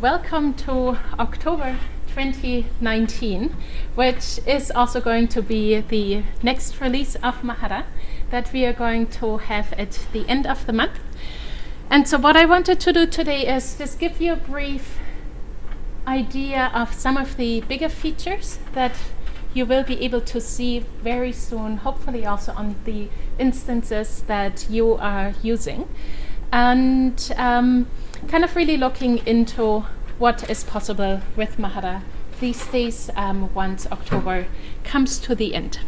Welcome to October 2019, which is also going to be the next release of Mahara that we are going to have at the end of the month. And so what I wanted to do today is just give you a brief idea of some of the bigger features that you will be able to see very soon, hopefully also on the instances that you are using. And um, kind of really looking into what is possible with Mahara these days um, once October comes to the end.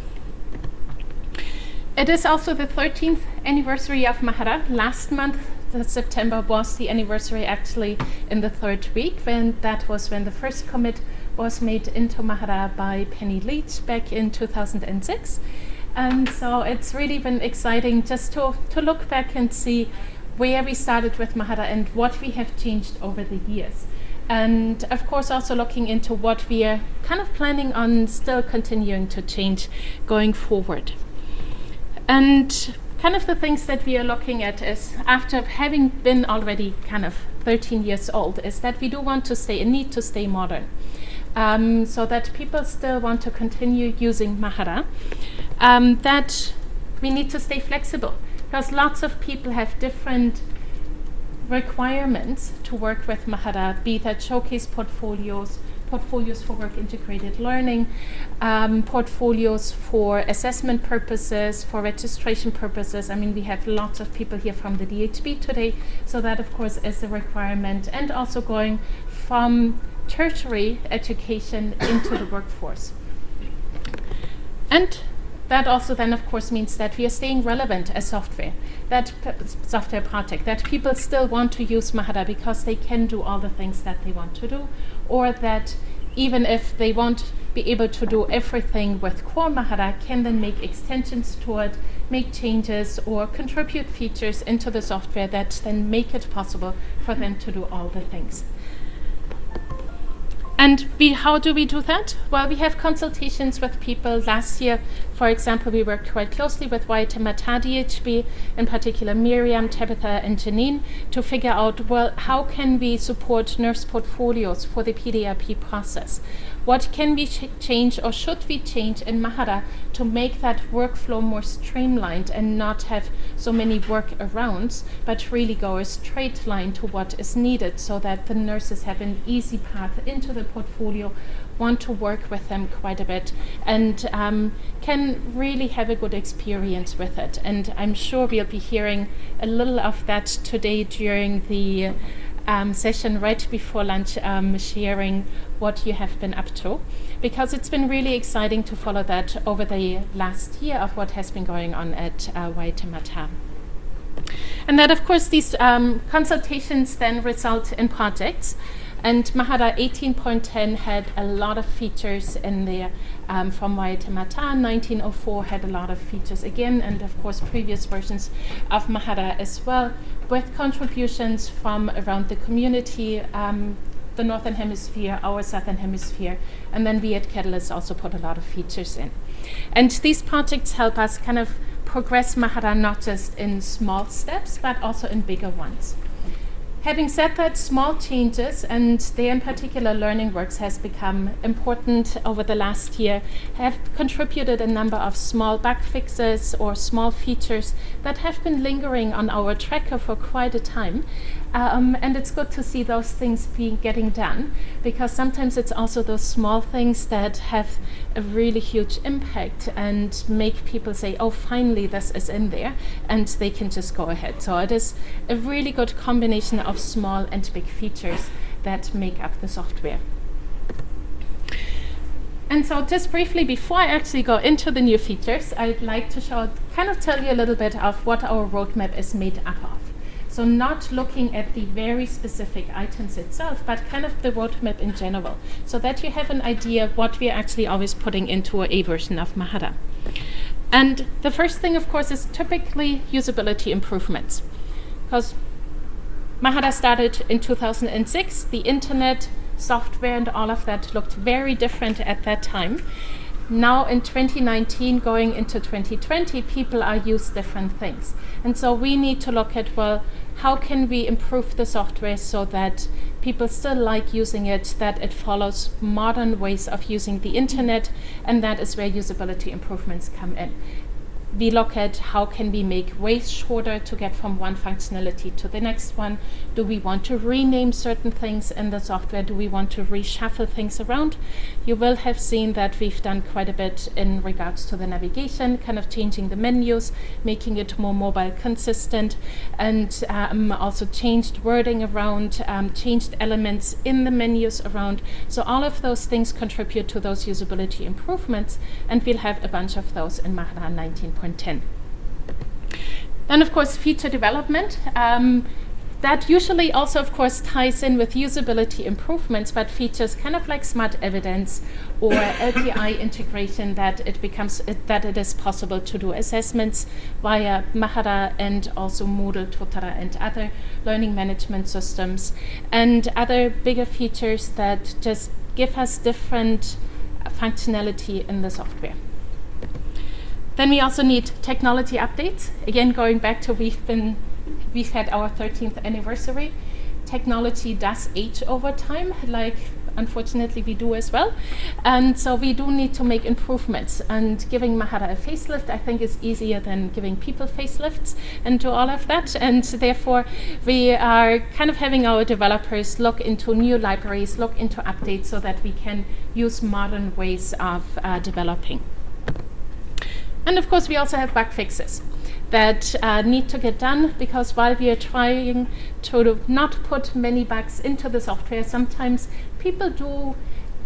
It is also the 13th anniversary of Mahara. Last month, September, was the anniversary actually in the third week when that was when the first commit was made into Mahara by Penny Leach back in 2006. And so it's really been exciting just to, to look back and see where we started with Mahara and what we have changed over the years. And of course, also looking into what we are kind of planning on still continuing to change going forward. And kind of the things that we are looking at is after having been already kind of 13 years old, is that we do want to stay and need to stay modern. Um, so that people still want to continue using Mahara, um, that we need to stay flexible because lots of people have different requirements to work with Mahara, be that showcase portfolios, portfolios for work integrated learning, um, portfolios for assessment purposes, for registration purposes. I mean, we have lots of people here from the DHB today, so that of course is a requirement, and also going from tertiary education into the workforce. And that also then of course means that we are staying relevant as software, that software project, that people still want to use Mahara because they can do all the things that they want to do, or that even if they won't be able to do everything with core Mahara, can then make extensions to it, make changes or contribute features into the software that then make it possible for them to do all the things. And we, how do we do that? Well, we have consultations with people. Last year, for example, we worked quite closely with Waitemata DHB, in particular Miriam, Tabitha, and Janine, to figure out, well, how can we support nurse portfolios for the PDRP process? What can we ch change or should we change in Mahara to make that workflow more streamlined and not have so many workarounds, but really go a straight line to what is needed so that the nurses have an easy path into the portfolio, want to work with them quite a bit, and um, can really have a good experience with it. And I'm sure we'll be hearing a little of that today during the um, session right before lunch, um, sharing what you have been up to, because it's been really exciting to follow that over the last year of what has been going on at uh, Waitemata. And that, of course, these um, consultations then result in projects. And Mahara 18.10 had a lot of features in there um, from Waitemata. 1904 had a lot of features again, and of course previous versions of Mahara as well, with contributions from around the community, um, the Northern Hemisphere, our Southern Hemisphere, and then we at Catalyst also put a lot of features in. And these projects help us kind of progress Mahara not just in small steps, but also in bigger ones. Having said that, small changes, and there in particular Learning Works has become important over the last year, have contributed a number of small bug fixes or small features that have been lingering on our tracker for quite a time. Um, and it's good to see those things being getting done because sometimes it's also those small things that have a really huge impact and make people say, oh, finally this is in there, and they can just go ahead. So it is a really good combination of small and big features that make up the software. And so just briefly, before I actually go into the new features, I'd like to show, kind of tell you a little bit of what our roadmap is made up of. So not looking at the very specific items itself, but kind of the roadmap in general, so that you have an idea of what we are actually always putting into a version of Mahara. And the first thing, of course, is typically usability improvements. Because Mahara started in 2006. The internet, software, and all of that looked very different at that time. Now in 2019, going into 2020, people are used different things. And so we need to look at, well, how can we improve the software so that people still like using it, that it follows modern ways of using the internet, and that is where usability improvements come in we look at how can we make ways shorter to get from one functionality to the next one. Do we want to rename certain things in the software? Do we want to reshuffle things around? You will have seen that we've done quite a bit in regards to the navigation, kind of changing the menus, making it more mobile consistent, and um, also changed wording around, um, changed elements in the menus around. So all of those things contribute to those usability improvements, and we'll have a bunch of those in Mahara 19. 1.10. Then, of course, feature development. Um, that usually also, of course, ties in with usability improvements, but features kind of like smart evidence or LTI integration that it becomes uh, that it is possible to do assessments via Mahara and also Moodle, Totara, and other learning management systems, and other bigger features that just give us different functionality in the software. Then we also need technology updates. Again, going back to we've been, we've had our 13th anniversary. Technology does age over time, like unfortunately we do as well. And so we do need to make improvements. And giving Mahara a facelift, I think, is easier than giving people facelifts and do all of that. And therefore, we are kind of having our developers look into new libraries, look into updates so that we can use modern ways of uh, developing. And of course, we also have bug fixes that uh, need to get done because while we are trying to not put many bugs into the software, sometimes people do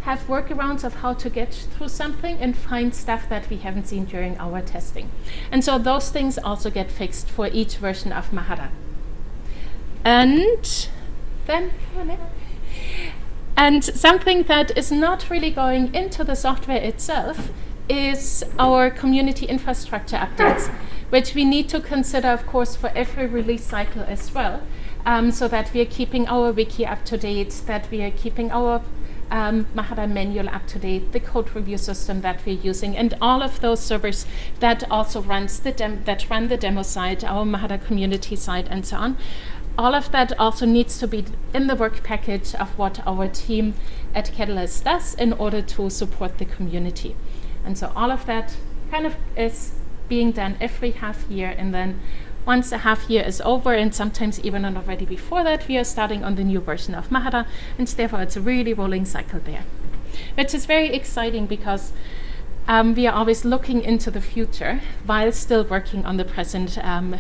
have workarounds of how to get through something and find stuff that we haven't seen during our testing. And so those things also get fixed for each version of Mahara. And then, and something that is not really going into the software itself is our community infrastructure updates, which we need to consider, of course, for every release cycle as well, um, so that we are keeping our wiki up to date, that we are keeping our um, Mahara manual up to date, the code review system that we're using, and all of those servers that also runs the that run the demo site, our Mahara community site, and so on. All of that also needs to be in the work package of what our team at Catalyst does in order to support the community. And so all of that kind of is being done every half year. And then once a half year is over and sometimes even already before that we are starting on the new version of Mahara. And therefore it's a really rolling cycle there which is very exciting because um, we are always looking into the future while still working on the present um,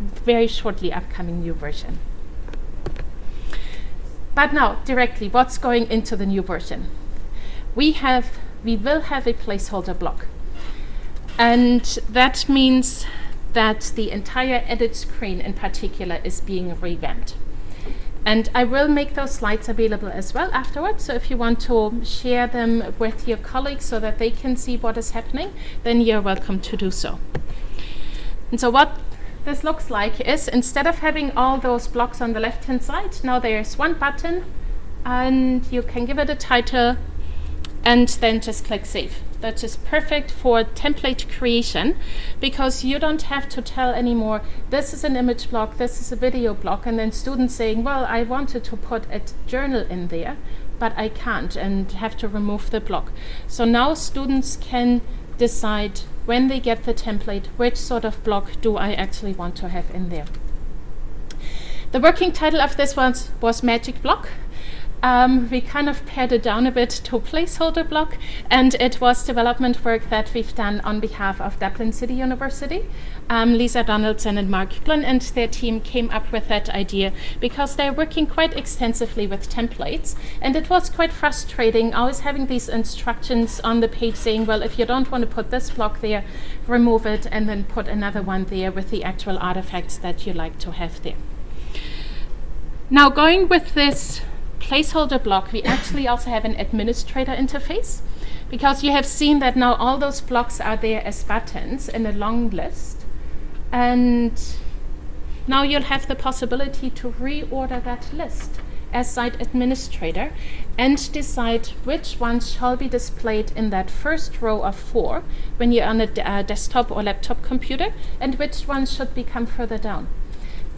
very shortly upcoming new version. But now directly what's going into the new version? We have we will have a placeholder block. And that means that the entire edit screen in particular is being revamped. And I will make those slides available as well afterwards. So if you want to share them with your colleagues so that they can see what is happening, then you're welcome to do so. And so what this looks like is instead of having all those blocks on the left hand side, now there's one button and you can give it a title and then just click save. That is perfect for template creation because you don't have to tell anymore, this is an image block, this is a video block, and then students saying, well, I wanted to put a journal in there, but I can't and have to remove the block. So now students can decide when they get the template, which sort of block do I actually want to have in there. The working title of this one was Magic Block um, we kind of pared it down a bit to placeholder block, and it was development work that we've done on behalf of Dublin City University. Um, Lisa Donaldson and Mark Glynn and their team came up with that idea because they're working quite extensively with templates, and it was quite frustrating always having these instructions on the page saying, well, if you don't want to put this block there, remove it, and then put another one there with the actual artifacts that you like to have there. Now, going with this placeholder block, we actually also have an administrator interface because you have seen that now all those blocks are there as buttons in a long list. And now you'll have the possibility to reorder that list as site administrator and decide which ones shall be displayed in that first row of four when you're on a uh, desktop or laptop computer and which ones should become further down.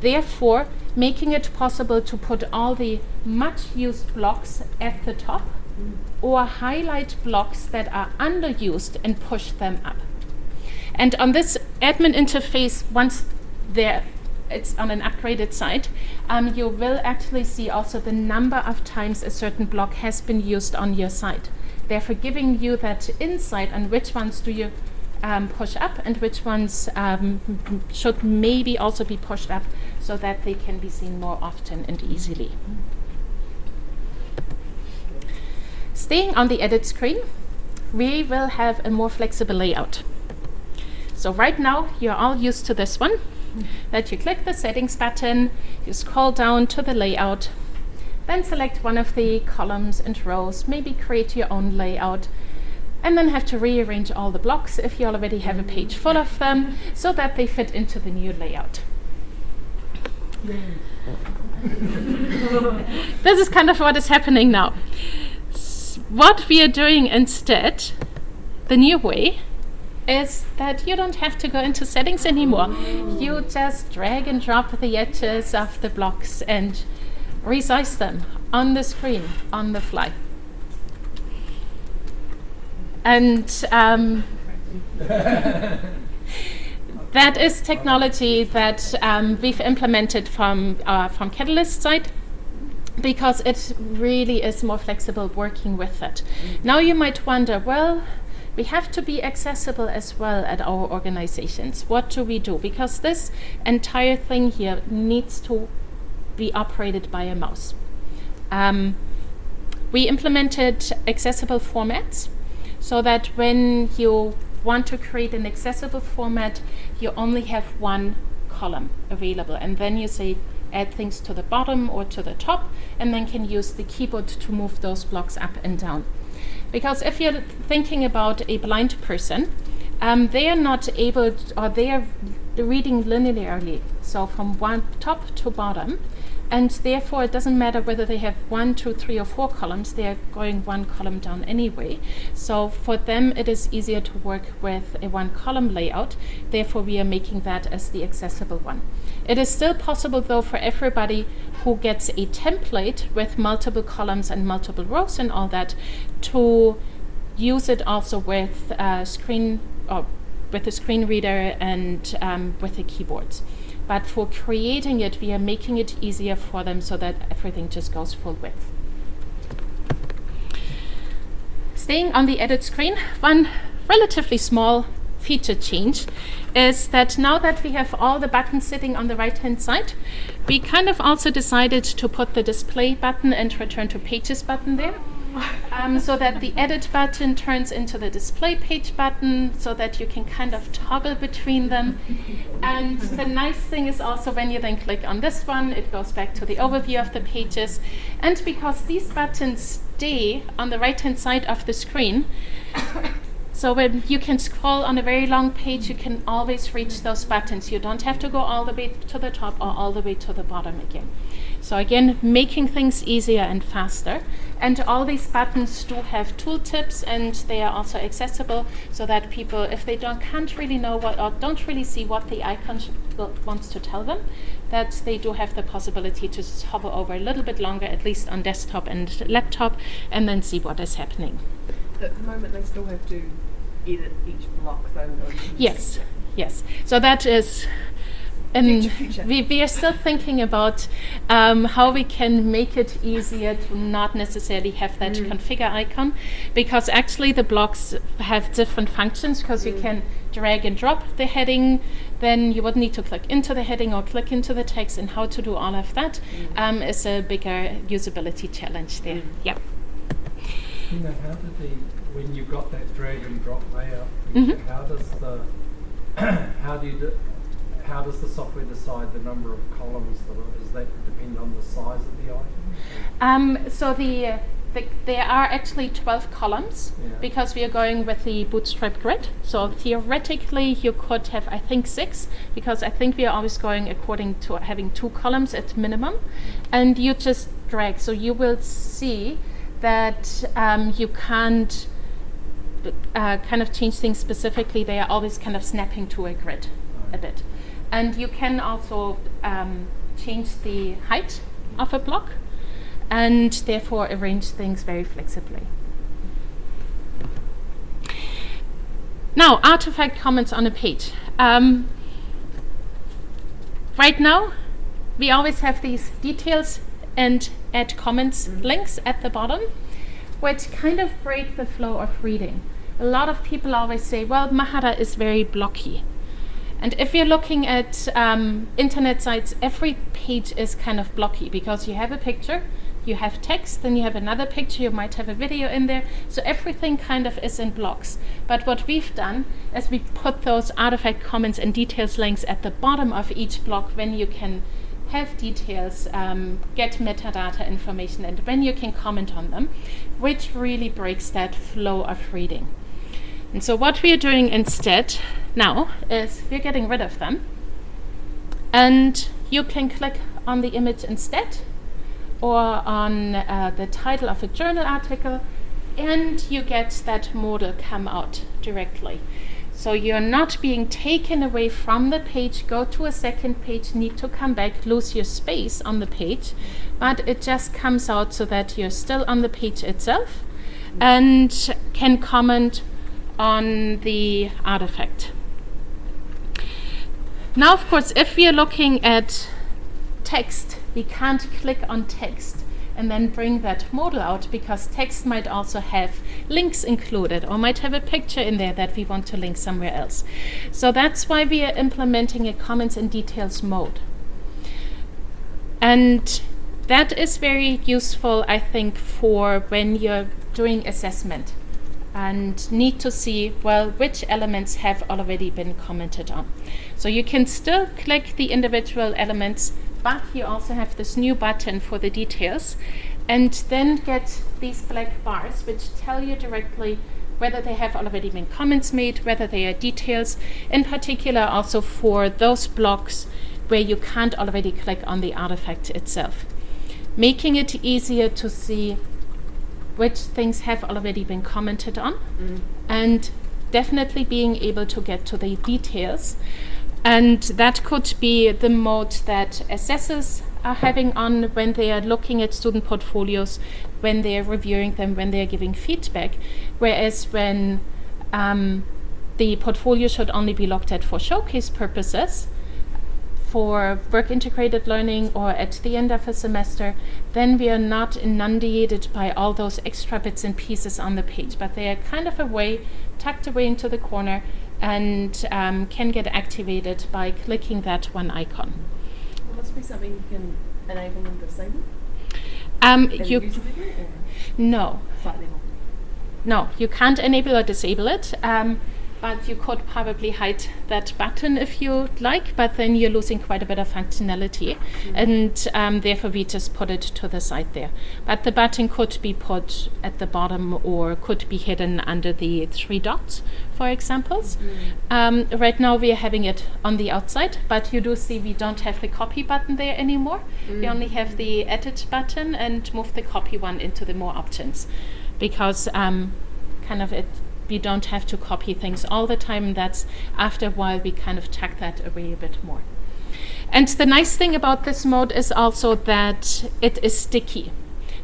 Therefore, making it possible to put all the much used blocks at the top or highlight blocks that are underused and push them up. And on this admin interface, once there it's on an upgraded site, um, you will actually see also the number of times a certain block has been used on your site. Therefore, giving you that insight on which ones do you um, push up and which ones um, should maybe also be pushed up so that they can be seen more often and easily. Staying on the edit screen, we will have a more flexible layout. So right now, you're all used to this one, that you click the settings button, you scroll down to the layout, then select one of the columns and rows, maybe create your own layout, and then have to rearrange all the blocks if you already have a page full of them so that they fit into the new layout. this is kind of what is happening now. S what we are doing instead, the new way, is that you don't have to go into settings anymore. You just drag and drop the edges of the blocks and resize them on the screen on the fly. And um, that is technology that um, we've implemented from, uh, from Catalyst side because it really is more flexible working with it. Now you might wonder, well, we have to be accessible as well at our organizations. What do we do? Because this entire thing here needs to be operated by a mouse. Um, we implemented accessible formats so that when you want to create an accessible format, you only have one column available. And then you say add things to the bottom or to the top, and then can use the keyboard to move those blocks up and down. Because if you're thinking about a blind person, um, they are not able, to, or they are reading linearly, so from one top to bottom, and therefore it doesn't matter whether they have one, two, three, or four columns, they are going one column down anyway. So for them, it is easier to work with a one column layout. Therefore, we are making that as the accessible one. It is still possible, though, for everybody who gets a template with multiple columns and multiple rows and all that to use it also with a screen or with a screen reader and um, with the keyboards. But for creating it, we are making it easier for them so that everything just goes full width. Staying on the edit screen, one relatively small feature change is that now that we have all the buttons sitting on the right hand side, we kind of also decided to put the display button and return to pages button there. Um, so that the edit button turns into the display page button so that you can kind of toggle between them. And the nice thing is also when you then click on this one, it goes back to the overview of the pages. And because these buttons stay on the right hand side of the screen, so when you can scroll on a very long page, you can always reach those buttons. You don't have to go all the way to the top or all the way to the bottom again. So again, making things easier and faster. And all these buttons do have tooltips and they are also accessible so that people, if they don't can't really know what or don't really see what the icon wants to tell them, that they do have the possibility to hover over a little bit longer, at least on desktop and laptop, and then see what is happening. At the moment, they still have to each block, though. Yes, yes. So that is and future, future. We, we are still thinking about um, how we can make it easier to not necessarily have that mm. configure icon because actually the blocks have different functions because mm. you can drag and drop the heading then you would need to click into the heading or click into the text and how to do all of that mm. um, is a bigger usability challenge there. Mm. Yeah. You know, how did the when you've got that drag and drop layout, -hmm. how does the how do you do, how does the software decide the number of columns that are, does that depend on the size of the item? Um, so the, the, there are actually 12 columns Yeah. because we are going with the bootstrap grid. So theoretically you could have I think six because I think we are always going according to having two columns at minimum and you just drag. So you will see that um, you can't uh, kind of change things specifically. They are always kind of snapping to a grid a bit. And you can also um, change the height of a block and therefore arrange things very flexibly. Now, artifact comments on a page. Um, right now, we always have these details and add comments links at the bottom, which kind of break the flow of reading. A lot of people always say, well, Mahara is very blocky. And if you're looking at um, internet sites, every page is kind of blocky because you have a picture, you have text, then you have another picture, you might have a video in there. So everything kind of is in blocks. But what we've done is we put those artifact comments and details links at the bottom of each block when you can have details, um, get metadata information, and when you can comment on them, which really breaks that flow of reading. And so what we are doing instead now is we're getting rid of them. And you can click on the image instead or on uh, the title of a journal article and you get that modal come out directly. So you're not being taken away from the page, go to a second page, need to come back, lose your space on the page, but it just comes out so that you're still on the page itself and can comment on the artifact. Now, of course, if we are looking at text, we can't click on text and then bring that modal out because text might also have links included or might have a picture in there that we want to link somewhere else. So that's why we are implementing a comments and details mode. And that is very useful, I think, for when you're doing assessment and need to see, well, which elements have already been commented on. So you can still click the individual elements but you also have this new button for the details and then get these black bars which tell you directly whether they have already been comments made, whether they are details, in particular also for those blocks where you can't already click on the artifact itself. Making it easier to see which things have already been commented on mm. and definitely being able to get to the details and that could be the mode that assessors are having on when they are looking at student portfolios, when they are reviewing them, when they are giving feedback. Whereas when um, the portfolio should only be looked at for showcase purposes, for work integrated learning or at the end of a semester, then we are not inundated by all those extra bits and pieces on the page, but they are kind of away, tucked away into the corner and um, can get activated by clicking that one icon. This be something you can enable and disable? Um, you no. No, you can't enable or disable it. Um, but you could probably hide that button if you like, but then you're losing quite a bit of functionality. Mm -hmm. And um, therefore, we just put it to the side there. But the button could be put at the bottom or could be hidden under the three dots, for examples. Mm -hmm. um, right now, we are having it on the outside, but you do see we don't have the copy button there anymore. Mm -hmm. We only have the edit button and move the copy one into the more options because um, kind of it we don't have to copy things all the time. That's after a while we kind of tuck that away a bit more. And the nice thing about this mode is also that it is sticky.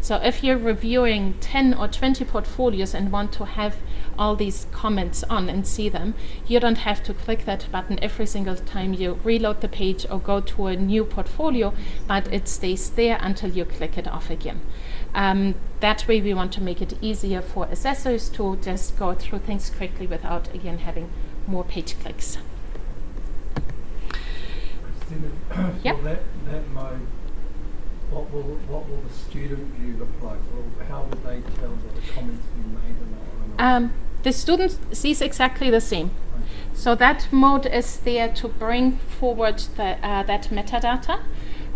So if you're reviewing 10 or 20 portfolios and want to have all these comments on and see them, you don't have to click that button every single time you reload the page or go to a new portfolio, but it stays there until you click it off again. Um, that way we want to make it easier for assessors to just go through things quickly without, again, having more page clicks. Kristina, yep. that, that mode, what will, what will the student view look like? Well, how will they tell that the comments been made? Um, the student sees exactly the same. So that mode is there to bring forward the, uh, that metadata.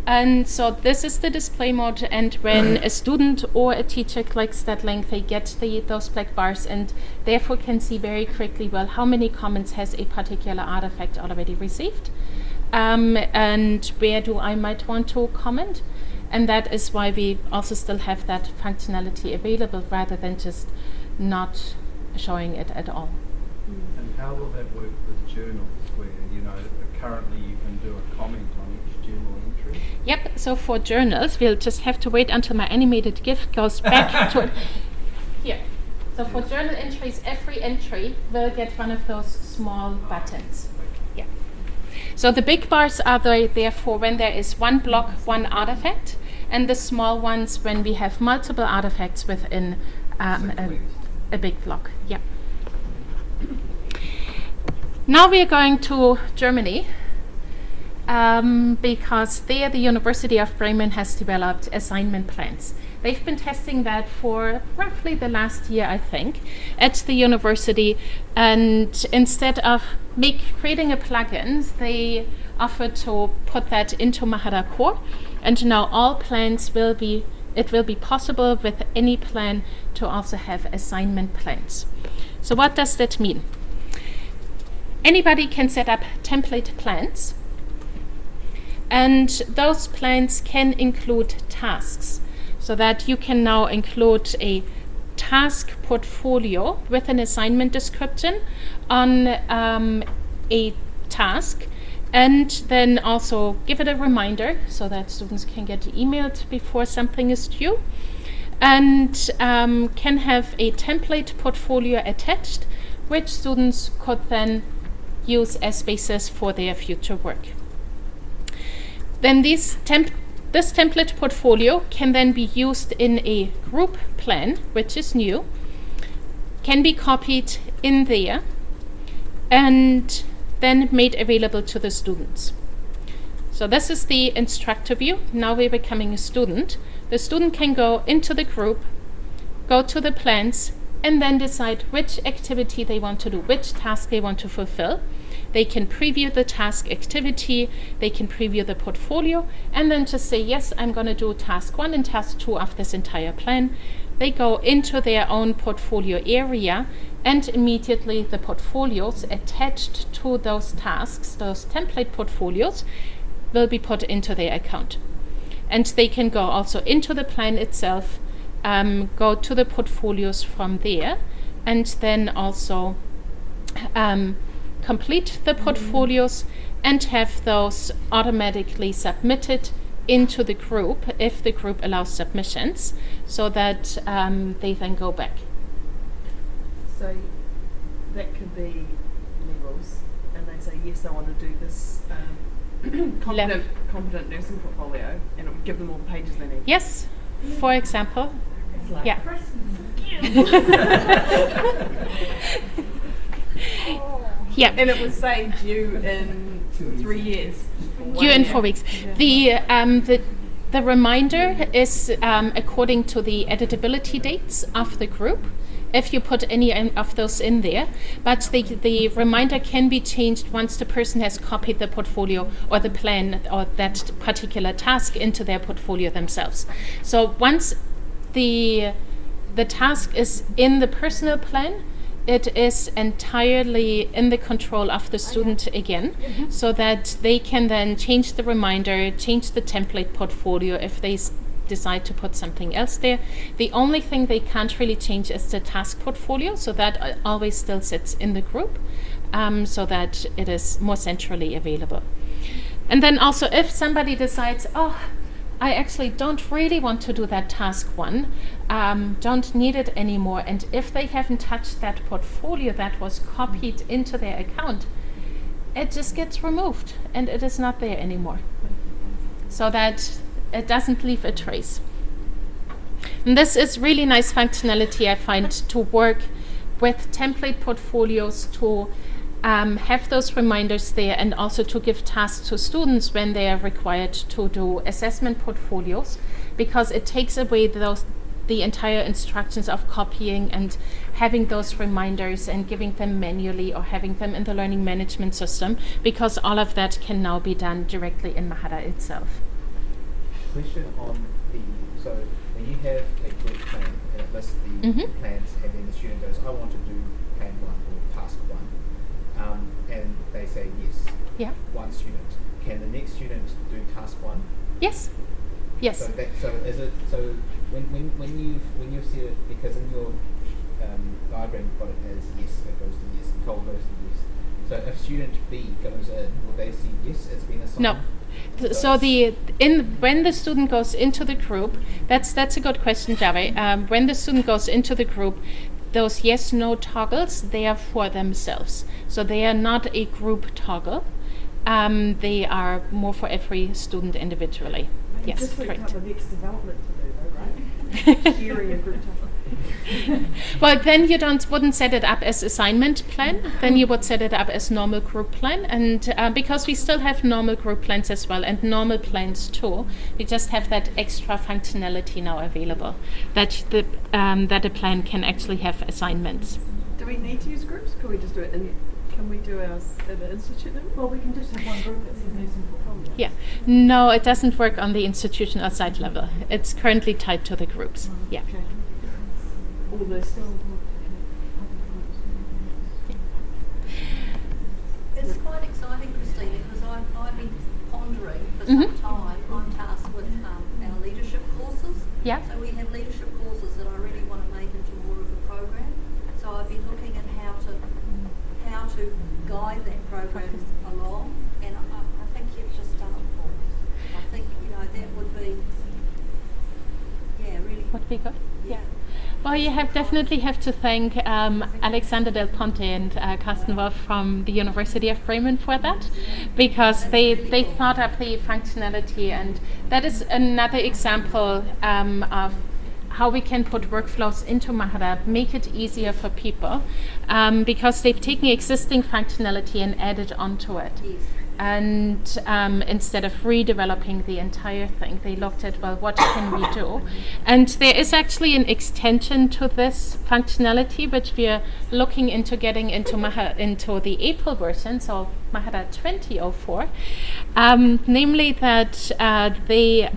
And so this is the display mode and when a student or a teacher clicks that link they get the, those black bars and therefore can see very quickly well how many comments has a particular artifact already received um, and where do I might want to comment and that is why we also still have that functionality available rather than just not showing it at all. How will that work with journals where, you know, currently you can do a comment on each journal entry? Yep, so for journals, we'll just have to wait until my animated GIF goes back to it. Here. So for journal entries, every entry will get one of those small buttons. Yeah. So the big bars are there, therefore when there is one block, one artifact, and the small ones when we have multiple artifacts within um, a, a big block. Yeah. Now we are going to Germany um, because there the University of Bremen has developed assignment plans. They've been testing that for roughly the last year, I think, at the university. And instead of make, creating a plugin, they offered to put that into Mahara Core. And now all plans will be, it will be possible with any plan to also have assignment plans. So what does that mean? Anybody can set up template plans. And those plans can include tasks. So that you can now include a task portfolio with an assignment description on um, a task. And then also give it a reminder so that students can get emailed before something is due. And um, can have a template portfolio attached which students could then use as basis for their future work. Then temp this template portfolio can then be used in a group plan, which is new, can be copied in there, and then made available to the students. So this is the instructor view. Now we're becoming a student. The student can go into the group, go to the plans, and then decide which activity they want to do, which task they want to fulfill. They can preview the task activity, they can preview the portfolio, and then just say, yes, I'm going to do task one and task two of this entire plan. They go into their own portfolio area, and immediately the portfolios attached to those tasks, those template portfolios, will be put into their account. And they can go also into the plan itself, um, go to the portfolios from there, and then also um, complete the portfolios and have those automatically submitted into the group if the group allows submissions so that um, they then go back. So that could be levels, and they say, yes, I want to do this um, competent, competent nursing portfolio, and it would give them all the pages they need. Yes, for example. Like yeah. yeah. And it would say due in three years. Due in four weeks. Yeah. The um, the the reminder is um, according to the editability dates of the group. If you put any of those in there, but the, the reminder can be changed once the person has copied the portfolio or the plan or that particular task into their portfolio themselves. So once the the task is in the personal plan, it is entirely in the control of the student again, Mm-hmm. so that they can then change the reminder, change the template portfolio if they decide to put something else there. The only thing they can't really change is the task portfolio, so that uh, always still sits in the group, um, so that it is more centrally available. And then also, if somebody decides, oh, I actually don't really want to do that task one, um, don't need it anymore, and if they haven't touched that portfolio that was copied into their account, it just gets removed and it is not there anymore. So that it doesn't leave a trace. And this is really nice functionality I find to work with template portfolios to um, have those reminders there and also to give tasks to students when they are required to do assessment portfolios because it takes away those the entire instructions of copying and having those reminders and giving them manually or having them in the learning management system because all of that can now be done directly in Mahara itself. Question on the so when you have a group plan and it lists the Mhm. plans and then the student goes, I want to do plan one or task one, um, and they say yes, Yeah. one student. Can the next student do task one? Yes. Yes. So that so is it so when when when you when you see it because in your um, diagram got it as yes, that goes to yes, Nicole goes to yes. So if student B goes in, will they see yes as being assigned? No. Th- So the in when the student goes into the group, that's that's a good question, Javi. Um, when the student goes into the group, those yes no toggles they are for themselves. So they are not a group toggle. Um, they are more for every student individually. Yes, correct. for the development to do though, right? Sharing a group topic. Well, then you don't wouldn't set it up as assignment plan. Then you would set it up as normal group plan, and uh, because we still have normal group plans as well and normal plans too, we just have that extra functionality now available that the um, that a plan can actually have assignments. Do we need to use groups? Can we just do it in, can we do ours at the institute level? Well, we can just have one group that says nursing portfolio. Yeah, no, it doesn't work on the institutional site level. It's currently tied to the groups. Yeah. Okay. All this. It's quite exciting, Christine, because I've, I've been pondering for some time. I'm tasked with um, our leadership courses. Yeah. So we have leadership courses that I really want to make into more of a program. So I've been looking at how to how to guide that program along, and I, I I think you've just done it for me. I think you know that would be yeah really Would be good. Well, you have definitely have to thank um, Alexander Del Ponte and uh, Carsten Wolf from the University of Bremen for that, because they they thought up the functionality, and that is another example um, of how we can put workflows into Mahara, make it easier for people, um, because they've taken existing functionality and added onto it Yes. And um, instead of redeveloping the entire thing, they looked at well, what can we do? And there is actually an extension to this functionality, which we are looking into getting into Maha, into the April version, so Mahara 2004, um, namely that uh, they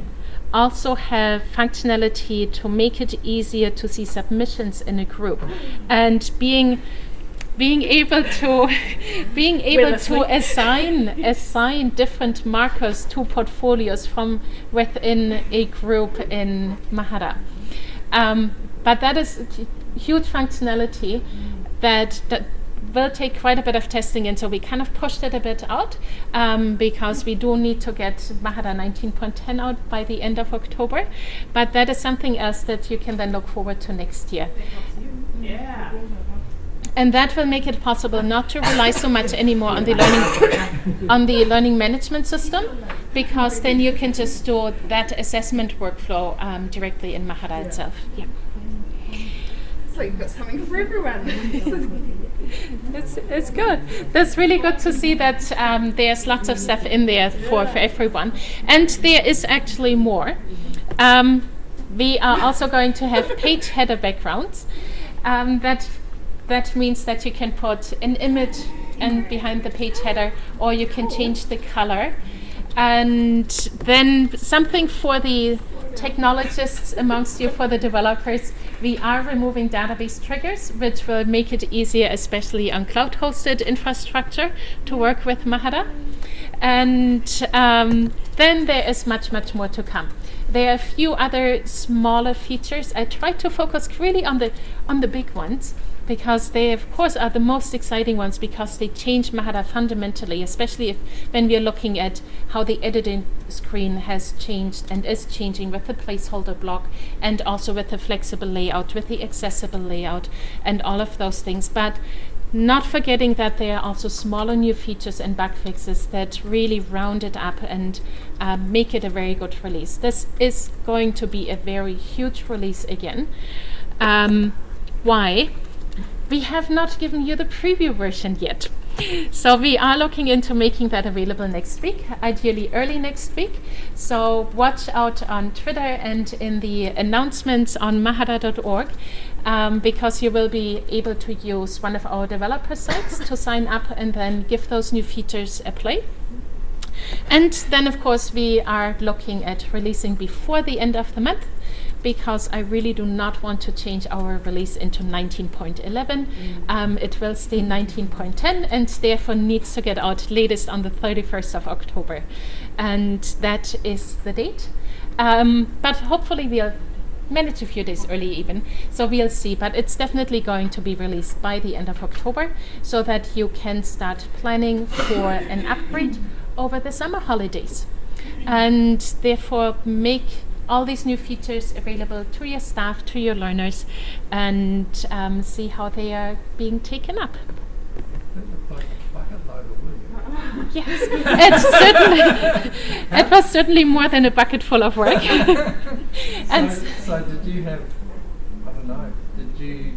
also have functionality to make it easier to see submissions in a group and being being able to being able to assign assign different markers to portfolios from within a group in Mahara. Um, but that is a huge functionality that that will take quite a bit of testing and so we kind of pushed it a bit out um, because we do need to get Mahara 19.10 out by the end of October but that is something else that you can then look forward to next year Yeah. And that will make it possible not to rely so much anymore on the learning on the learning management system because then you can just store that assessment workflow um, directly in Mahara itself yeah So you've got something for everyone. It's, it's good. That's really good to see that um, there's lots of stuff in there for, for everyone. And there is actually more. Um, we are also going to have page header backgrounds. Um, that, that means that you can put an image and behind the page header, or you can change the color. And then something for the technologists amongst you, for the developers, we are removing database triggers, which will make it easier, especially on cloud hosted infrastructure, to work with Mahara. And um, then there is much, much more to come. There are a few other smaller features. I try to focus really on the on the big ones because they, of course, are the most exciting ones because they change Mahara fundamentally, especially if when we are looking at how the editing screen has changed and is changing with the placeholder block and also with the flexible layout, with the accessible layout, and all of those things. But not forgetting that there are also smaller new features and bug fixes that really round it up and um, make it a very good release. This is going to be a very huge release again. Um, why? We have not given you the preview version yet. So we are looking into making that available next week, ideally early next week. So watch out on Twitter and in the announcements on mahara.org um, because you will be able to use one of our developer sites to sign up and then give those new features a play. And then, of course, we are looking at releasing before the end of the month because I really do not want to change our release into 19.11. Um, it will stay 19.10 and therefore needs to get out latest on the 31st of October. And that is the date. Um, but hopefully we'll manage a few days early even. So we'll see, but it's definitely going to be released by the end of October so that you can start planning for an upgrade over the summer holidays. And therefore make all these new features available to your staff, to your learners, and um, see how they are being taken up. Yes, it's certainly it was certainly more than a bucket full of work. and so, so, did you have I don't know, did you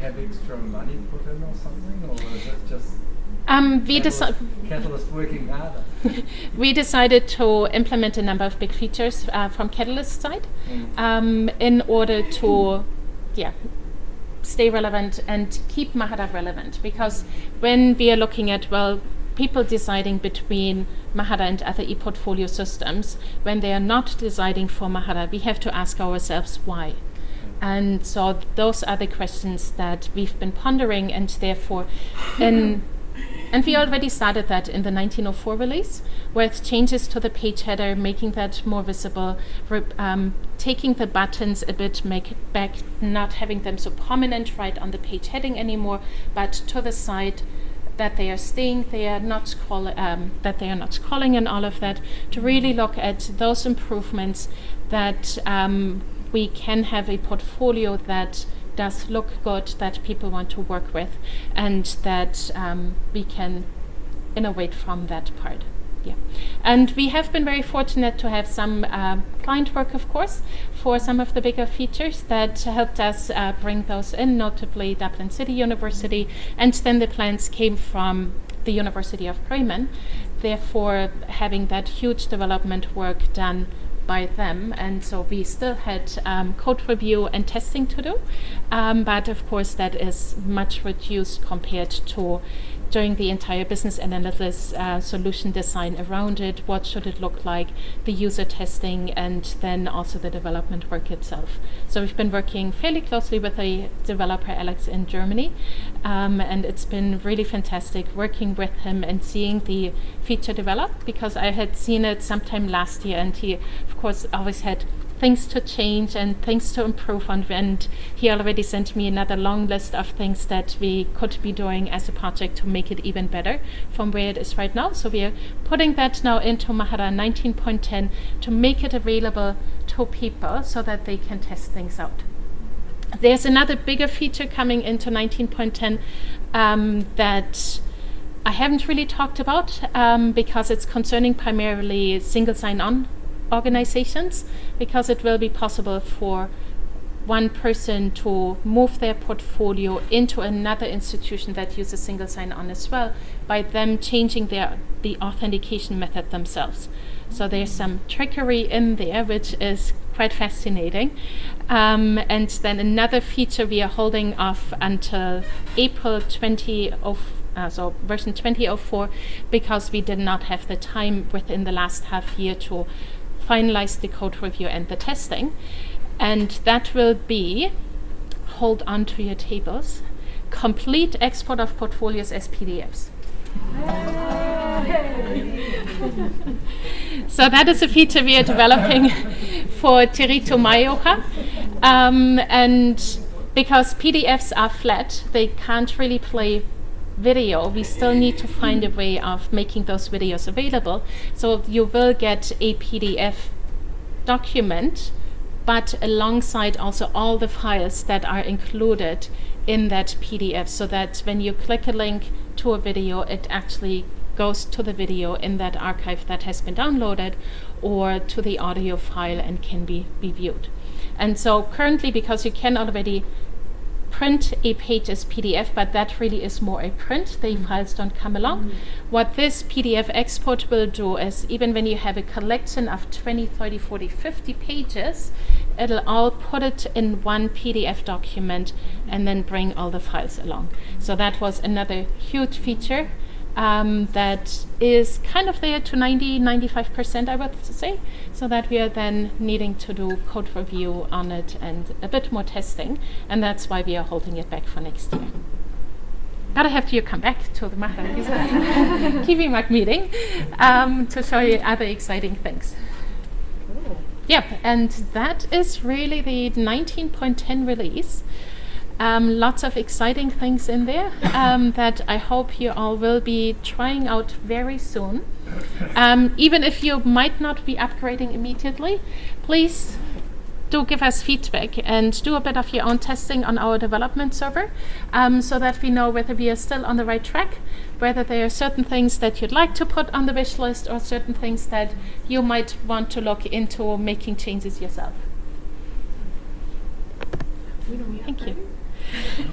have extra money put in or something or was it just um, we harder. we decided to implement a number of big features uh, from Catalyst side mm. um, in order to, yeah, stay relevant and keep Mahara relevant. Because when we are looking at well, people deciding between Mahara and other e-portfolio systems, when they are not deciding for Mahara, we have to ask ourselves why. And so those are the questions that we've been pondering, and therefore, in and we already started that in the 1904 release, with changes to the page header, making that more visible, um, taking the buttons a bit make back, not having them so prominent right on the page heading anymore, but to the side that they are staying there, not um, that they are not scrolling and all of that, to really look at those improvements that um, we can have a portfolio that does look good, that people want to work with, and that um, we can innovate from that part. Yeah. And we have been very fortunate to have some uh, client work, of course, for some of the bigger features that helped us uh, bring those in, notably Dublin City University, and then the plans came from the University of Bremen. Therefore, having that huge development work done by them, and so we still had um, code review and testing to do, um, but of course that is much reduced compared to doing the entire business analysis uh, solution design around it, what should it look like, the user testing, and then also the development work itself. So we've been working fairly closely with a developer, Alex, in Germany, um, and it's been really fantastic working with him and seeing the feature develop because I had seen it sometime last year, and he, of course, always had things to change and things to improve on. And he already sent me another long list of things that we could be doing as a project to make it even better from where it is right now. So we are putting that now into Mahara 19.10 to make it available to people so that they can test things out. There's another bigger feature coming into 19.10 um, that I haven't really talked about um, because it's concerning primarily single sign-on organizations because it will be possible for one person to move their portfolio into another institution that uses single sign-on as well by them changing their the authentication method themselves. So there's some trickery in there, which is quite fascinating. Um, and then another feature we are holding off until April 20 of uh, so version 2004 because we did not have the time within the last half year to finalize the code review and the testing. And that will be, hold on to your tables, complete export of portfolios as PDFs. so that is a feature we are developing for Te Rito Maioha. Um, and because PDFs are flat, they can't really play video, we still need to find a way of making those videos available. So you will get a PDF document, but alongside also all the files that are included in that PDF so that when you click a link to a video, it actually goes to the video in that archive that has been downloaded or to the audio file and can be, be viewed. And so currently, because you can already print a page as PDF, but that really is more a print. The mm. files don't come along. Mm. What this PDF export will do is even when you have a collection of 20, 30, 40, 50 pages, it'll all put it in one PDF document and then bring all the files along. So that was another huge feature um, that is kind of there to 90, 95%, I would say, so that we are then needing to do code review on it and a bit more testing, and that's why we are holding it back for next year. But I have to come back to the Kiwi Mag meeting um, to show you other exciting things. Cool. yep, and that is really the 19.10 release. Um, lots of exciting things in there um, that I hope you all will be trying out very soon. Um, even if you might not be upgrading immediately, please do give us feedback and do a bit of your own testing on our development server um, so that we know whether we are still on the right track, whether there are certain things that you'd like to put on the wish list or certain things that you might want to look into making changes yourself. When are we Thank you. Upgrading?